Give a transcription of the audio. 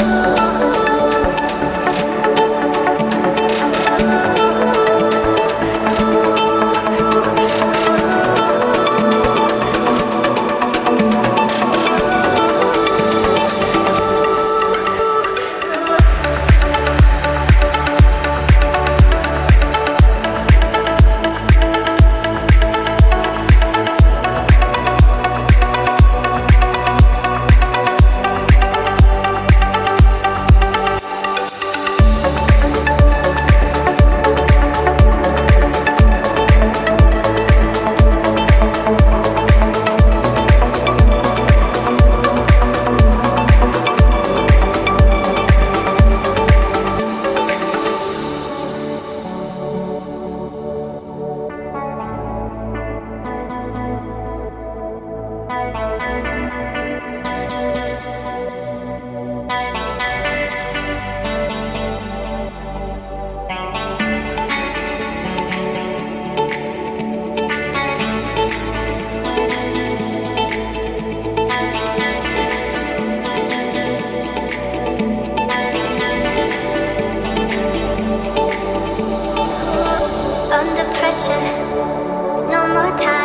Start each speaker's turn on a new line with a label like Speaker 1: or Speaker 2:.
Speaker 1: Música pressure, no more time.